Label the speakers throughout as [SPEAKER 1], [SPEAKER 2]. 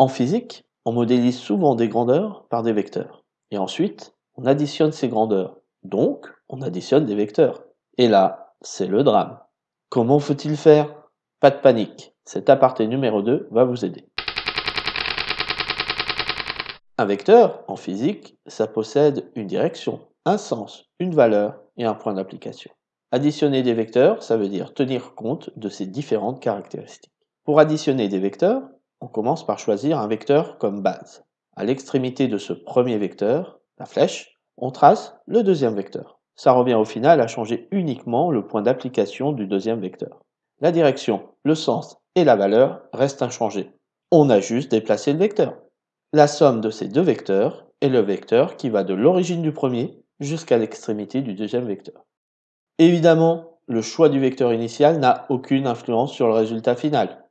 [SPEAKER 1] En physique, on modélise souvent des grandeurs par des vecteurs. Et ensuite, on additionne ces grandeurs. Donc, on additionne des vecteurs. Et là, c'est le drame. Comment faut-il faire? Pas de panique, cet aparté numéro 2 va vous aider. Un vecteur, en physique, ça possède une direction, un sens, une valeur et un point d'application. Additionner des vecteurs, ça veut dire tenir compte de ces différentes caractéristiques. Pour additionner des vecteurs, on commence par choisir un vecteur comme base. À l'extrémité de ce premier vecteur, la flèche, on trace le deuxième vecteur. Ça revient au final à changer uniquement le point d'application du deuxième vecteur. La direction, le sens et la valeur restent inchangés. On a juste déplacé le vecteur. La somme de ces deux vecteurs est le vecteur qui va de l'origine du premier jusqu'à l'extrémité du deuxième vecteur. Évidemment, le choix du vecteur initial n'a aucune influence sur le résultat final.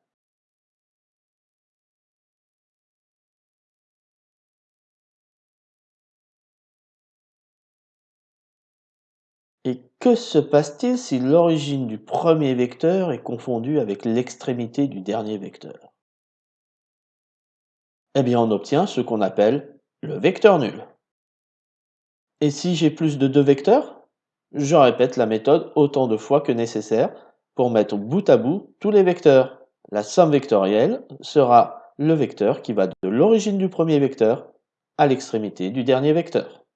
[SPEAKER 1] Que se passe-t-il si l'origine du premier vecteur est confondue avec l'extrémité du dernier vecteur? Eh bien, on obtient ce qu'on appelle le vecteur nul. Et si j'ai plus de deux vecteurs? Je répète la méthode autant de fois que nécessaire pour mettre bout à bout tous les vecteurs. La somme vectorielle sera le vecteur qui va de l'origine du premier vecteur à l'extrémité du dernier vecteur.